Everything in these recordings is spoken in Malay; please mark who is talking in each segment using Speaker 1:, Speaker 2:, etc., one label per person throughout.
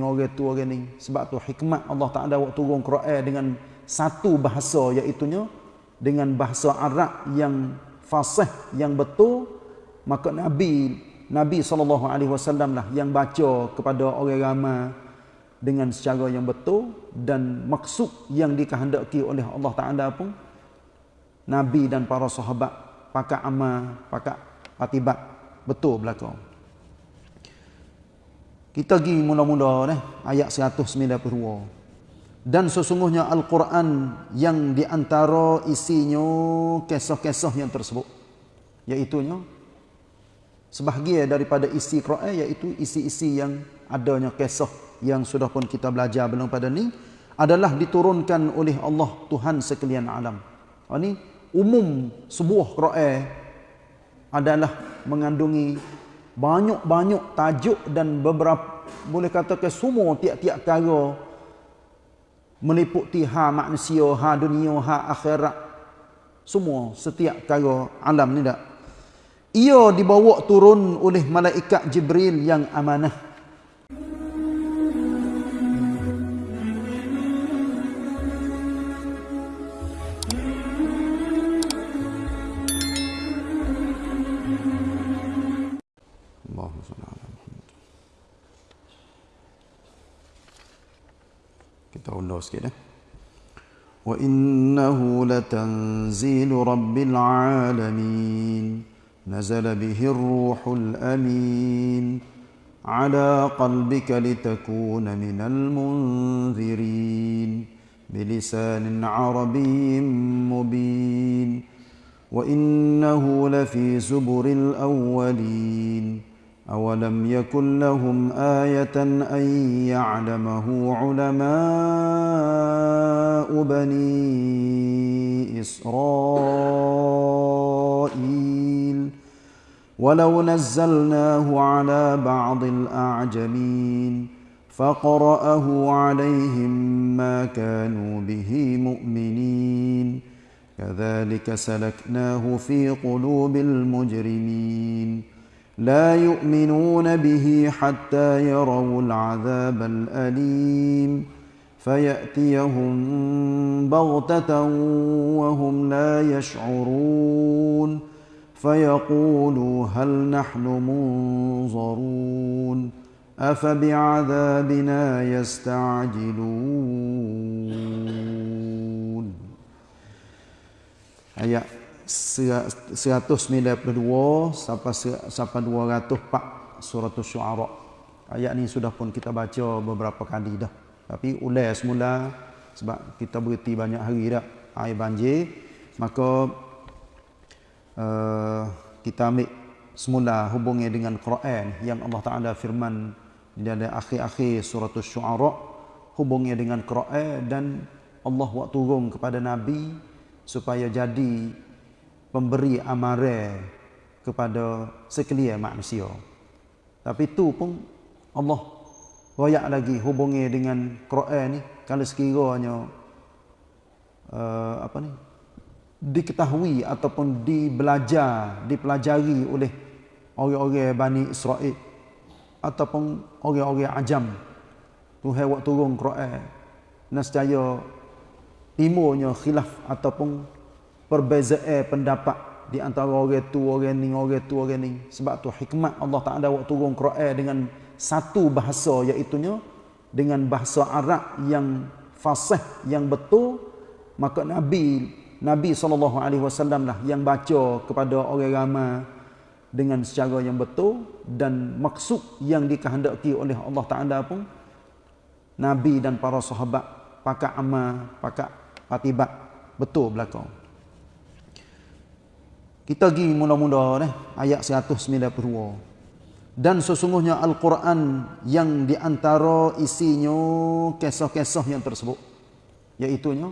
Speaker 1: ni orang tu orang ni. Sebab tu hikmat Allah Taala waktu turun Quran dengan satu bahasa iaitu dengan bahasa Arab yang fasih yang betul. Maka Nabi Nabi sallallahu alaihi wasallam lah yang baca kepada orang ramai dengan secara yang betul. Dan maksud yang dikehendaki oleh Allah Taala pun Nabi dan para sahabat pakat amal pakat patibat betul belaka kita pergi mula-mula eh ayat 192 dan sesungguhnya Al-Quran yang diantara isinya kisah-kisah yang tersebut iaitu sebahagian daripada isi Quran iaitu isi-isi yang adanya kisah yang sudah pun kita belajar belum pada ni adalah diturunkan oleh Allah Tuhan sekalian alam. Ini umum sebuah Quran adalah mengandungi banyak-banyak tajuk dan beberapa boleh katakan semua tiap-tiap perkara meliputi ha manusia, ha dunia, ha akhirat. Semua setiap perkara alam ni tak. Ia dibawa turun oleh malaikat Jibril yang amanah. خلاص كده. وإنه لتنزيل رب العالمين. نزل به الروح الأمين. على قلبك لتكون من المنذرين. بلسان عربي مبين. وإنه لفي زبر الأولين. أولم يكن لهم آية أن يعلمه علماء بني إسرائيل ولو نزلناه على بعض الأعجمين فقرأه عليهم ما كانوا به مؤمنين كذلك سلكناه في قلوب المجرمين لا يؤمنون به حتى يروا العذاب الأليم. فيأتيهم بغتة وهم لا يشعرون. فيقولوا هل نحن منظرون. أفبعذابنا يستعجلون. 192 sampai sampai 204 surah Asy-Syu'ara. Ayat ni sudah pun kita baca beberapa kali dah. Tapi ulai semula sebab kita berhenti banyak hari dah air banjir maka uh, kita ambil semula hubungi dengan Quran yang Allah Taala firman di dalam akhir-akhir surah Asy-Syu'ara hubungi dengan Quran dan Allah waktu turun kepada nabi supaya jadi pemberi amaran kepada sekalian manusia. Tapi itu pun Allah royak lagi hubungi dengan Quran ni kalau sekiranya uh, apa ni diketahui ataupun dibelajar, dipelajari oleh orang-orang Bani Israel ataupun orang-orang ajam Tuhan waktu turun Quran nescaya timurnya khilaf ataupun perbezaan pendapat di antara orang tu orang ni orang tu orang ni. Sebab tu hikmat Allah Taala waktu turun Quran dengan satu bahasa iaitu dengan bahasa Arab yang fasih yang betul. Maka Nabi Nabi sallallahu alaihi wasallam lah yang baca kepada orang ramai dengan secara yang betul dan maksud yang dikehendaki oleh Allah Taala pun Nabi dan para sahabat pakat amal pakat patibat betul belakang kita pergi mula-mula eh, ayat 192. Dan sesungguhnya Al-Quran yang diantara isinya kisah-kisah yang tersebut. Iaitunya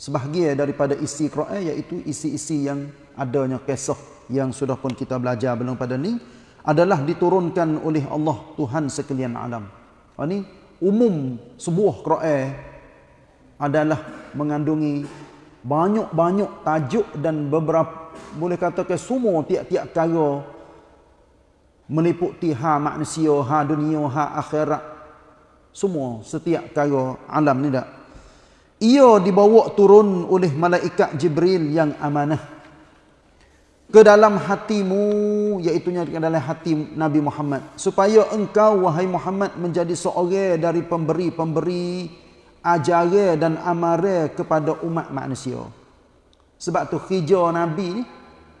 Speaker 1: sebahagian daripada isi Quran iaitu isi-isi yang adanya kisah yang sudah pun kita belajar belum pada ni adalah diturunkan oleh Allah Tuhan sekalian alam. Ini umum sebuah Quran adalah mengandungi banyak-banyak tajuk dan beberapa boleh katakan semua tiap-tiap perkara meliputi ha manusia, ha dunia, ha akhirat. semua setiap kaya alam ni tak ia dibawa turun oleh malaikat Jibril yang amanah ke dalam hatimu iaitu ke dalam hati Nabi Muhammad supaya engkau wahai Muhammad menjadi seorang dari pemberi-pemberi ajaran dan amaran kepada umat manusia sebab tu hijau Nabi ni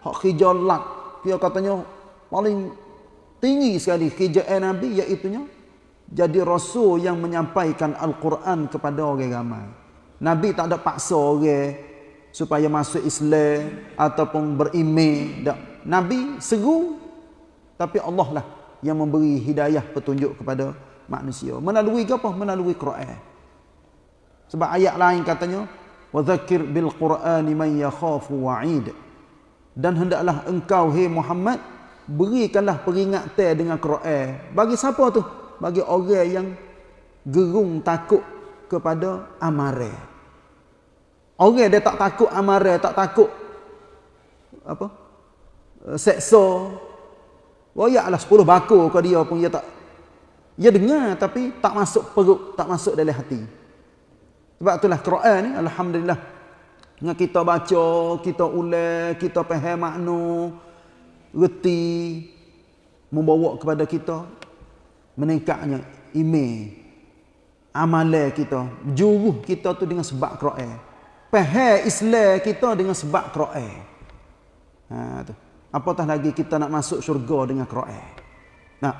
Speaker 1: hak hijau lak dia katanya paling tinggi sekali hijau Nabi iaitu jadi rasul yang menyampaikan Al-Quran kepada orang ramai Nabi tak ada paksa orang supaya masuk Islam ataupun berimej. Nabi seru tapi Allah lah yang memberi hidayah petunjuk kepada manusia. Melalui apa? Melalui Quran. Sebab ayat lain katanya wa dzakir bil qur'ani man yakhafu wa'id. Dan hendaklah engkau hai Muhammad berikanlah peringatan dengan Quran. Bagi siapa tu? Bagi orang yang gerung takut kepada amare. Orang dia tak takut amare, tak takut apa? Eh, seksa. Royaklah 10 bakul ke dia pun dia tak dia dengar tapi tak masuk perut, tak masuk dalam hati. Sebab itulah Quran ni alhamdulillah dengan kita baca, kita ulang, kita faham makna, reti membawa kepada kita meningkatnya iman amalan kita, juruh kita tu dengan sebab Quran. Faham Islam kita dengan sebab Quran. Ha tu. Apatah lagi kita nak masuk syurga dengan Quran. Nah.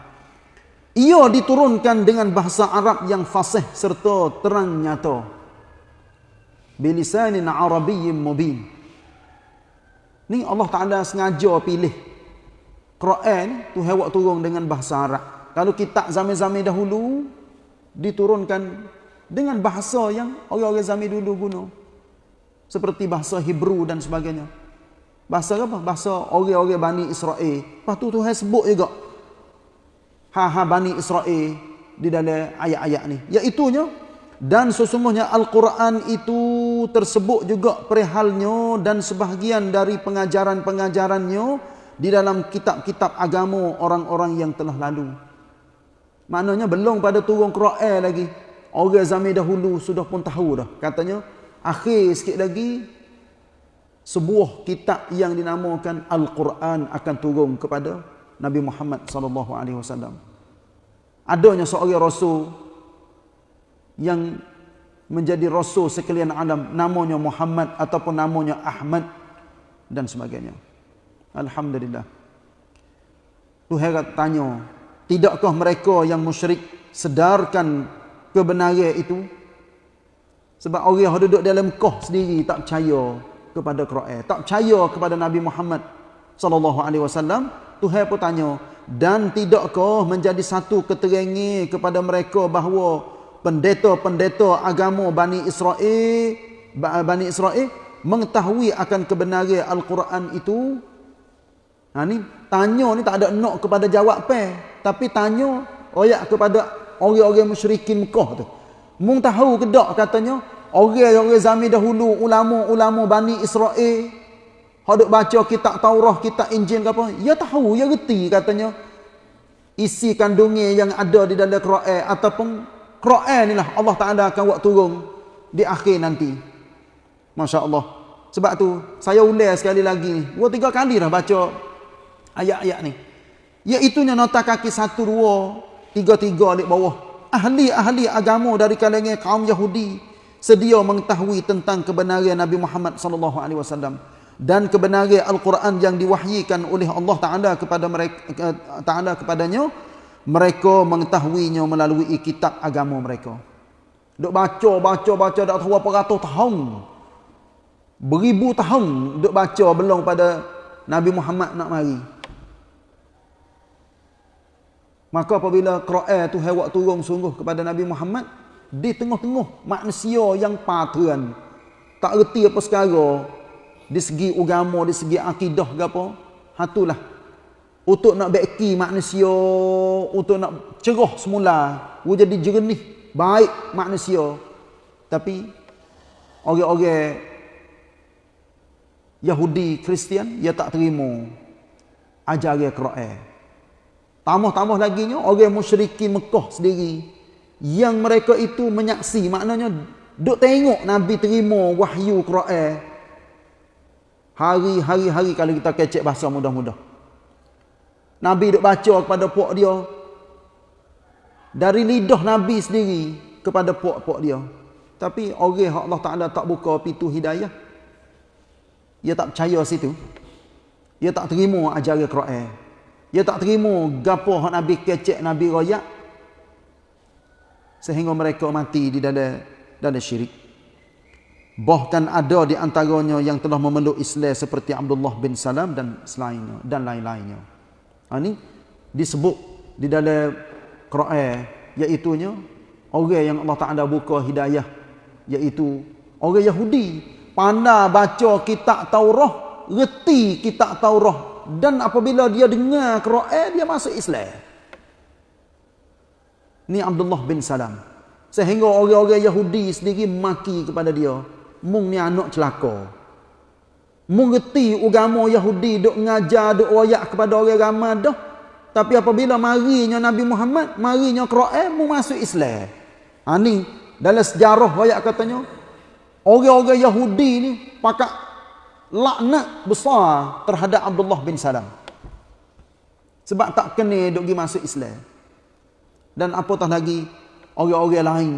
Speaker 1: Ia diturunkan dengan bahasa Arab yang fasih serta terang nyata. Bilisanin Arabiyyin mubin. Ni Allah Taala sengaja pilih Quran tu hewak turun dengan bahasa Arab. Kalau kitab zaman-zaman dahulu diturunkan dengan bahasa yang orang-orang zaman dulu guna. Seperti bahasa Hebrew dan sebagainya. Bahasa apa? Bahasa orang-orang Bani Israel. Lepas tu Tuhan sebut juga. Ha-ha Bani Israel di dalam ayat-ayat ni. Iaitunya, dan sesungguhnya Al-Quran itu tersebut juga perihalnya dan sebahagian dari pengajaran-pengajarannya di dalam kitab-kitab agama orang-orang yang telah lalu. Maknanya belum pada turun Quran lagi. Orang zaman dahulu sudah pun tahu dah. Katanya akhir sikit lagi sebuah kitab yang dinamakan Al-Quran akan turun kepada Nabi Muhammad wasallam. Adanya seorang rasul yang menjadi rasul sekalian alam namanya Muhammad ataupun namanya Ahmad dan sebagainya. Alhamdulillah. Tuhan tanya, Tidakkah mereka yang musyrik sedarkan kebenaran itu? Sebab orang yang duduk dalam koh sendiri tak percaya kepada Quran, tak percaya kepada Nabi Muhammad sallallahu alaihi wasallam. Tuhan pun tanya, dan tidakkah menjadi satu keterangan kepada mereka bahawa pendeta-pendeta agama Bani Israel Bani Israel mengetahui akan kebenaran Al-Quran itu? Ha ni tanya ni tak ada nak kepada jawab pe tapi tanya royak kepada orang-orang musyrikin Mekah tu. Mung tahu ke tak katanya orang-orang zaman dahulu ulama-ulama Bani Israel hendak baca kitab Taurat, kitab Injil ke apa? Ya tahu, ya reti katanya isi kandungnya yang ada di dalam Quran ataupun Quran inilah Allah Taala akan buat turun di akhir nanti. Masya-Allah. Sebab tu saya ulang sekali lagi Dua tiga kali dah baca ayat-ayat ni. Iaitunya nota kaki satu dua tiga tiga di bawah. Ahli-ahli agama dari kalangan kaum Yahudi sedia mengetahui tentang kebenaran Nabi Muhammad sallallahu alaihi wasallam dan kebenaran Al-Quran yang diwahyikan oleh Allah Taala kepada mereka Taala kepadanya mereka mengetahuinya melalui kitab agama mereka. Duk baca baca baca dak tahu apa ratus tahun. Beribu tahun duk baca belum pada Nabi Muhammad nak mari. Maka apabila Quran tu hewak turun sungguh kepada Nabi Muhammad di tengah-tengah manusia yang patran tak reti apa sekarang di segi agama, di segi akidah ke apa, hatulah untuk nak beki manusia, untuk nak cerah semula, jadi jernih, baik manusia. Tapi orang-orang Yahudi, Kristian, dia tak terima ajaran Quran. Tambah-tambah lagi nya orang musyrikin Mekah sendiri yang mereka itu menyaksi maknanya duk tengok nabi terima wahyu Quran hari-hari hari kalau kita kecek bahasa mudah-mudah nabi duk baca kepada puak dia dari lidah nabi sendiri kepada puak-puak dia tapi orang Allah Taala tak buka pintu hidayah dia tak percaya situ dia tak terima ajaran Quran dia tak terima gapo hak nabi kecek nabi royak sehingga mereka mati di dalam dalam syirik. Bahkan ada di antaranya yang telah memeluk Islam seperti Abdullah bin Salam dan selainnya dan lain-lainnya. Ha, ini disebut di dalam Quran iaitu orang yang Allah Taala buka hidayah iaitu orang Yahudi pandai baca kitab Taurat, reti kitab Taurat dan apabila dia dengar Quran dia masuk Islam. Ni Abdullah bin Salam. Sehingga orang-orang Yahudi sendiri maki kepada dia. Mung ni anak celaka. Mung reti agama Yahudi duk ngajar, duk royak kepada orang ramai dah. Tapi apabila marinya Nabi Muhammad, marinya Quran, mung masuk Islam. Ha ni, dalam sejarah royak katanya, orang-orang Yahudi ni pakat laknat besar terhadap Abdullah bin Salam. Sebab tak kena duk pergi masuk Islam dan apatah lagi orang-orang lain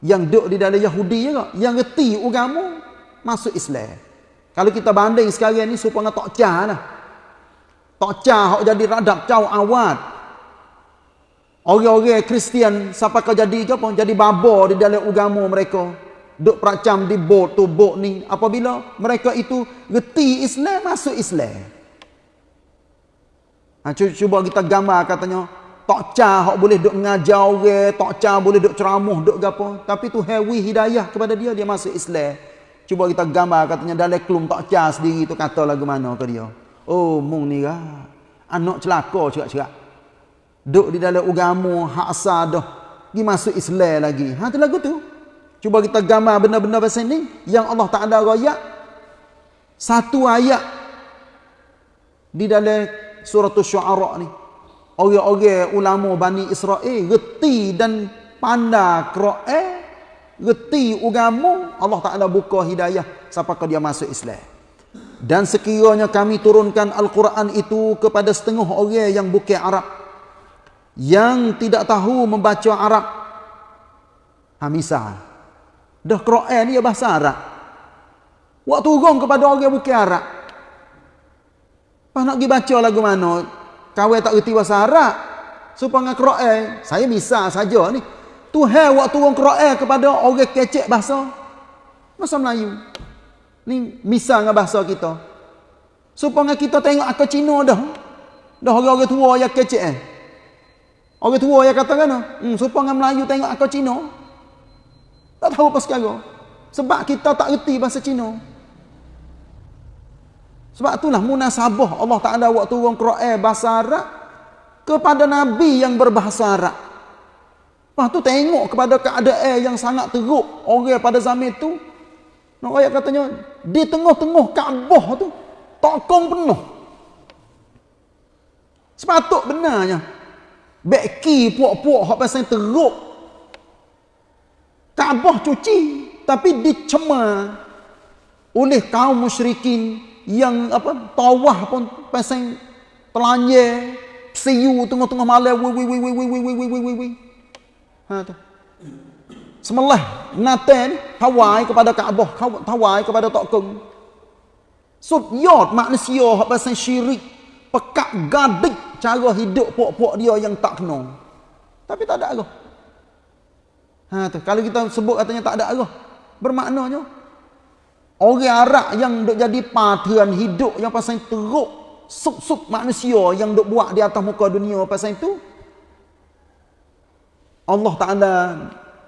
Speaker 1: yang duduk di dalam Yahudi juga yang reti agama masuk Islam kalau kita banding sekarang ni supaya tak cah lah. Tak cah hok jadi radap caw awat. Orang-orang Kristian siapa kau jadi ke apa jadi baba di dalam agama mereka. Duk peracam di bot tu bot ni. Apabila mereka itu reti Islam masuk Islam. Ha, cuba kita gambar katanya tak cah hok boleh duk mengajar orang, tak cah boleh duk ceramah duk gapo, tapi tu hewi hidayah kepada dia dia masuk Islam. Cuba kita gambar katanya dalam kelum tak cah sendiri tu kata lagu mana ke dia. Oh, mung ni lah. Anak celaka cerak-cerak. Duk di dalam agama hak asal dah. Dia masuk Islam lagi. Ha tu lagu tu. Cuba kita gambar benda-benda pasal ni yang Allah Taala royak satu ayat di dalam surah Asy-Syu'ara ni orang-orang ulama Bani Israel reti dan pandai Quran reti agama Allah Taala buka hidayah sampai dia masuk Islam. Dan sekiranya kami turunkan Al-Quran itu kepada setengah orang yang bukan Arab yang tidak tahu membaca Arab ha misal. Dah Quran ni bahasa Arab. Waktu turun kepada orang yang bukan Arab. Apa nak pergi baca lagu mana? Kawai tak reti bahasa Arab. Supaya dengan Quran, saya bisa saja ni. Tuhan waktu orang Quran kepada orang kecek bahasa. Bahasa Melayu. Ni misal dengan bahasa kita. Supaya kita tengok akal Cina dah. Dah orang-orang tua yang kecek eh. Orang tua yang kata kan? Hmm, supaya Melayu tengok akal Cina. Tak tahu apa sekarang. Sebab kita tak reti bahasa Cina. Sebab itulah munasabah Allah Ta'ala waktu orang Quran bahasa Arab kepada Nabi yang berbahasa Arab. Lepas tu tengok kepada keadaan yang sangat teruk orang pada zaman itu. Nak ayat katanya, di tengah-tengah Kaabah tu, tokong penuh. Sepatut benarnya. Beki puak-puak hak pasal teruk. Kaabah cuci. Tapi dicemar oleh kaum musyrikin yang apa tawah pun pasang telanye siu tengah-tengah malam wi wi wi wi wi wi wi wi wi wi ha tu. Semalah naten hawai kepada Kaabah hawai kepada Tok Kung sudyot manusia hak pasang syirik pekak gadik cara hidup puak-puak dia yang tak kena. Tapi tak ada arah ha tu. Kalau kita sebut katanya tak ada arah bermaknanya Orang Arab yang duk jadi patron hidup yang pasal teruk sup-sup manusia yang duk buat di atas muka dunia pasal itu Allah Taala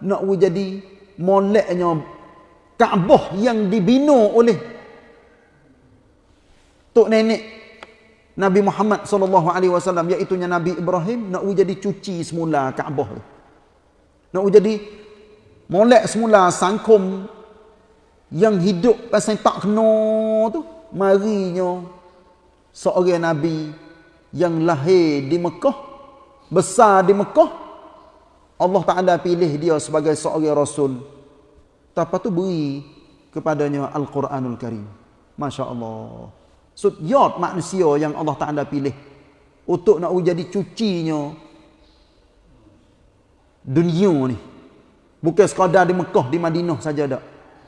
Speaker 1: nak jadi moleknya Kaabah yang dibina oleh tok nenek Nabi Muhammad sallallahu alaihi wasallam iaitu Nabi Ibrahim nak jadi cuci semula Kaabah nak jadi molek semula sangkum yang hidup pasal tak kena tu. Marinya seorang nabi yang lahir di Mekah besar di Mekah Allah Taala pilih dia sebagai seorang rasul. Tapi tu beri kepadanya Al-Quranul Karim. Masya Allah. Sudyot manusia yang Allah Taala pilih untuk nak jadi cucinya dunia ni. Bukan sekadar di Mekah, di Madinah saja dak.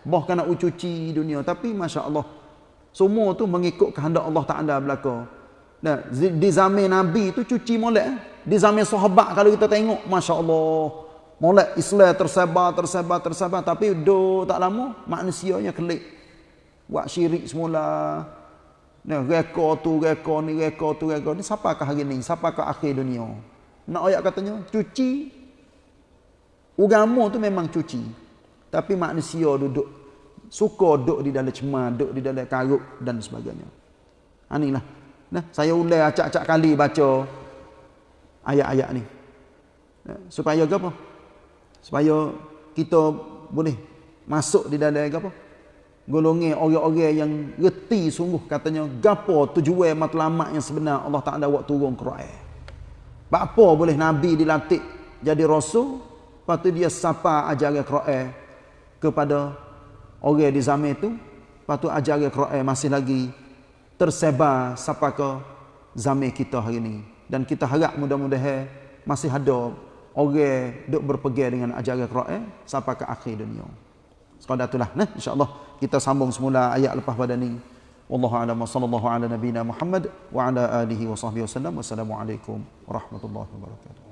Speaker 1: Bahkan nak cuci dunia. Tapi Masya Allah. Semua tu mengikut kehendak Allah Ta'ala belaka. Nah, di zaman Nabi tu cuci molek. Eh? Di zaman sahabat kalau kita tengok. Masya Allah. Molek Islam tersebar, tersebar, tersebar. Tapi do tak lama, manusianya kelik. Buat syirik semula. Nah, reka tu, reka ni, reka tu, reka ni. Siapakah hari ni? Siapakah akhir dunia? Nak ayat katanya, cuci Agama tu memang cuci. Tapi manusia duduk suka duduk di dalam cemar, duduk di dalam karuk dan sebagainya. Anilah. Nah, saya ulai acak-acak kali baca ayat-ayat ni. Supaya apa? Supaya kita boleh masuk di dalam apa? Golongan orang-orang yang reti sungguh katanya gapo tujuan matlamat yang sebenar Allah Taala buat turun Quran. Apa boleh nabi dilantik jadi rasul Lepas tu dia sapa ajaran Quran kepada orang di zaman itu. Lepas tu ajaran Quran masih lagi tersebar sampai ke zaman kita hari ini. Dan kita harap mudah-mudahan masih ada orang duk berpegang dengan ajaran Quran sampai ke akhir dunia. Sekadar itulah. Nah, insyaAllah kita sambung semula ayat lepas pada ni. Wallahu a'lam wa sallallahu ala nabina Muhammad wa ala alihi wa sahbihi wasallam. Wassalamualaikum warahmatullahi wabarakatuh.